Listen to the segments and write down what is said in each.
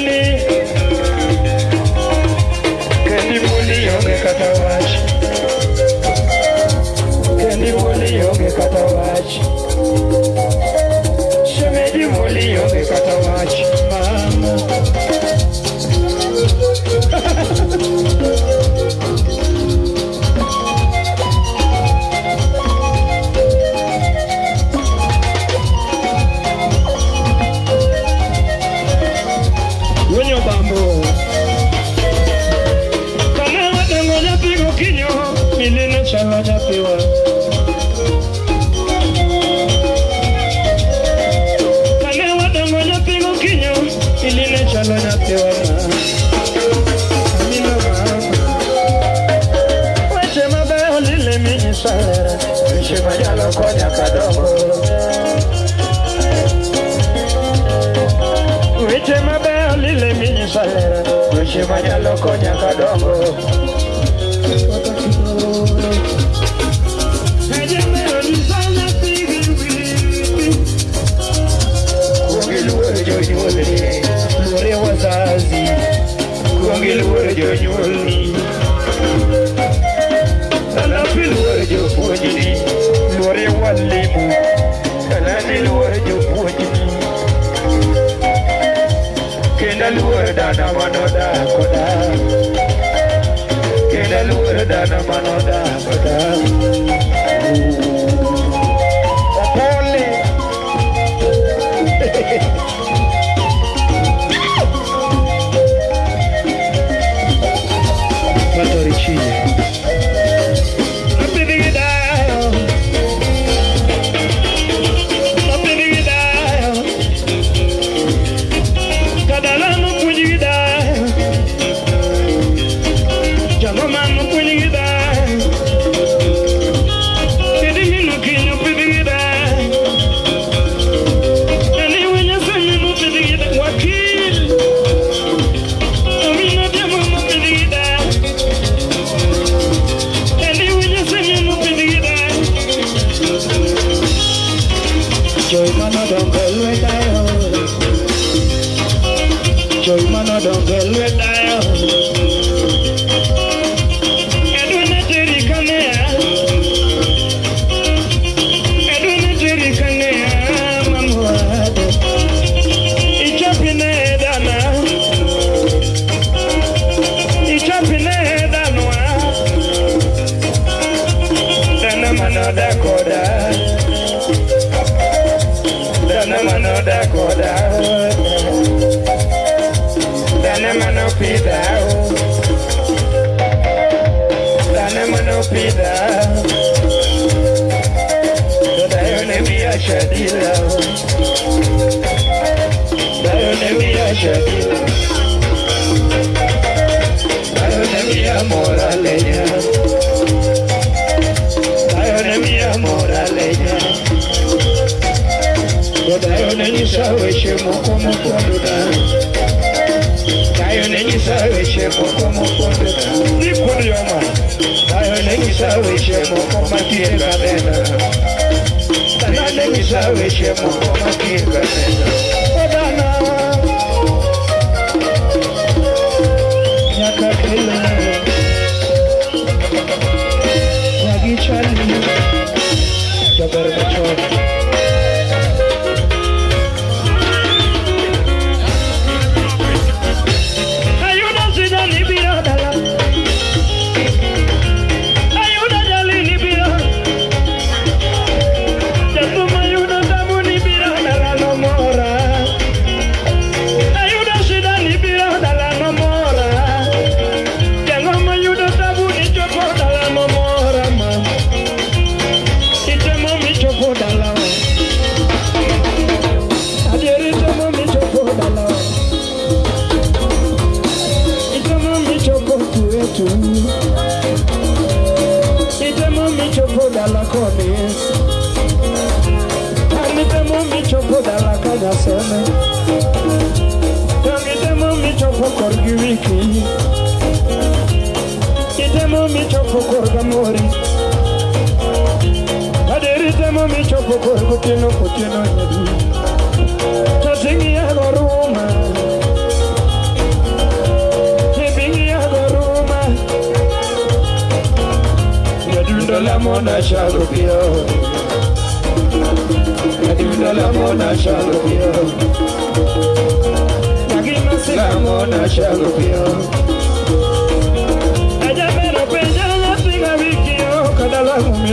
Charlie. kufanya kadogo. Weche mabeyo lile minyiswa lero, weche manyalo konya kadogo. check. Dai-me minha moraleja. Dai-me minha moraleja. Dai-me minha saúde, como quando dá. Dai-me minha saúde, como quando dá. Nico de alma. Dai-me minha saúde, como aqui é galera. Dai-me minha saúde, como aqui é.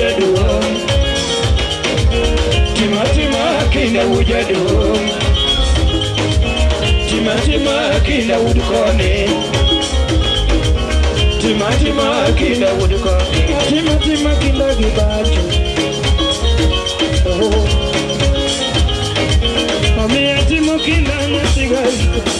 wujadum timatima kina wujadum timatima kina wudkone timatima kina wudkone timatima kina gibacho omiya oh. timo kina masigaito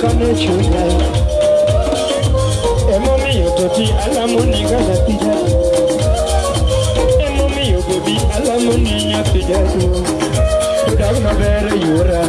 kanecho da emomi yogoti alamoni gaza pida emomi yogobi alamoni nya pida tu tudagma bere yura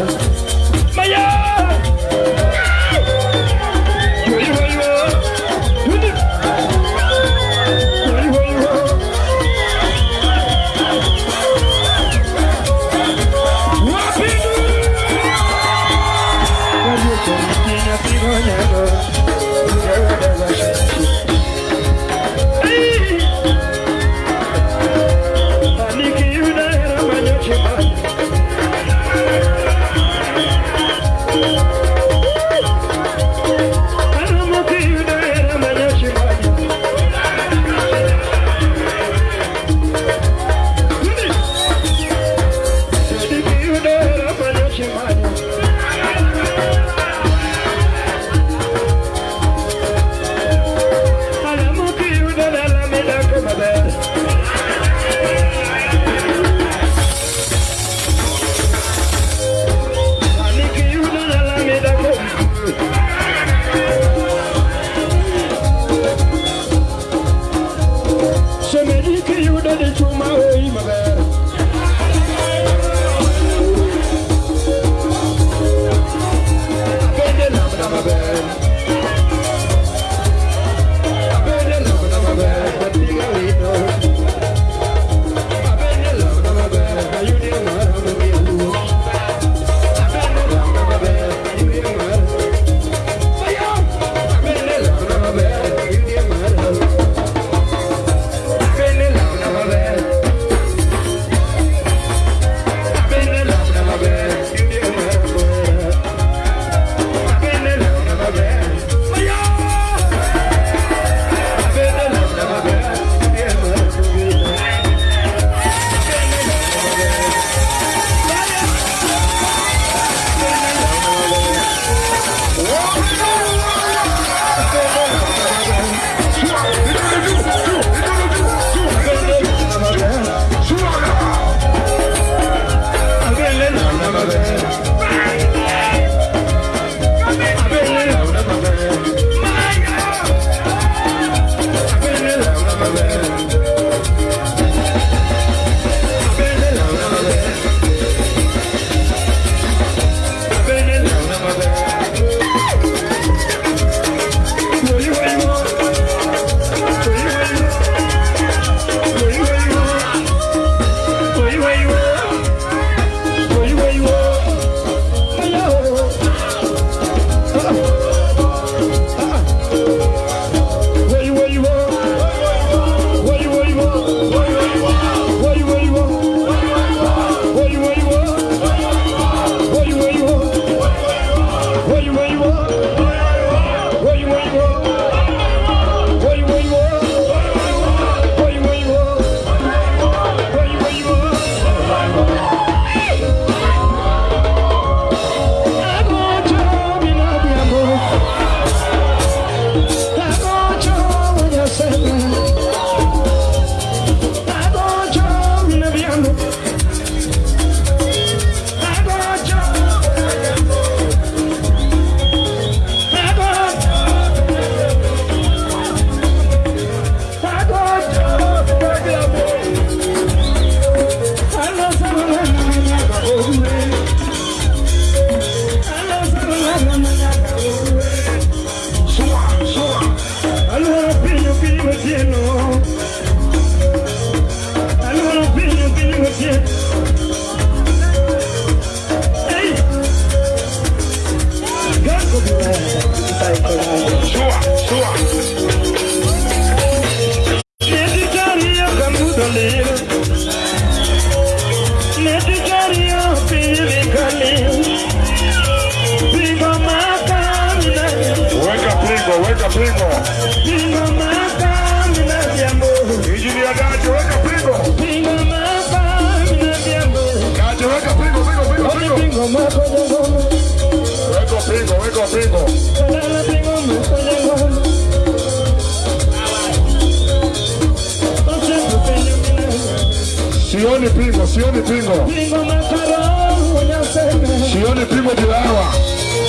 Sione primo, Sione primo. Primo macarrão, olha Sione primo de lava.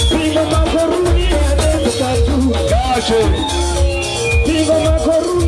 Primo macarrão, é de tatu. Gache. Primo macarrão.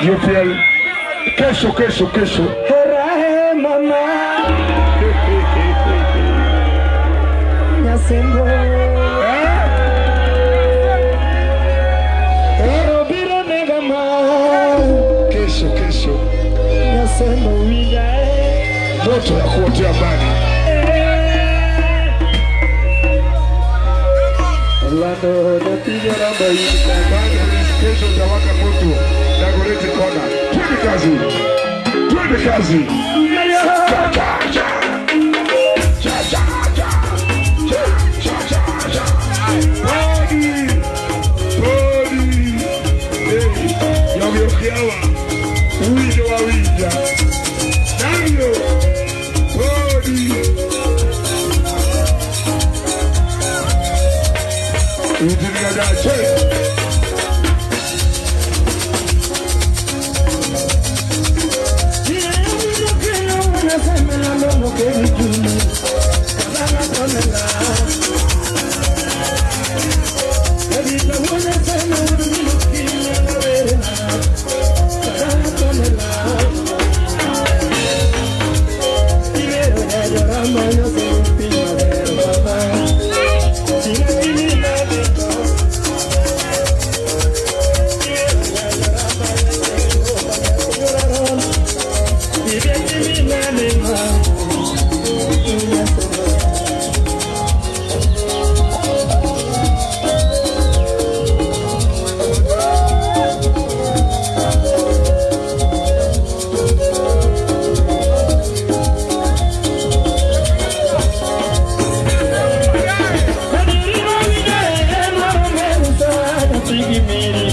y un fiel queso, queso, queso. Me haciendo Queso, queso. Me haciendo huida. Ndoto ya kuotea bani. Lando, no tiene la vaina. Bani, queso, trabaja mucho. Namba hii. Bado kesho utawaka moto Dagoretti kona. Twende kazi. Twende kazi. Cha, cha, cha. Cha, cha, cha. Cha, cha, cha, cha. Bodi. Bodi. Hey, yogeukiawa. Uwinjo wa winja. Navyo. Bodi. alive. मेरी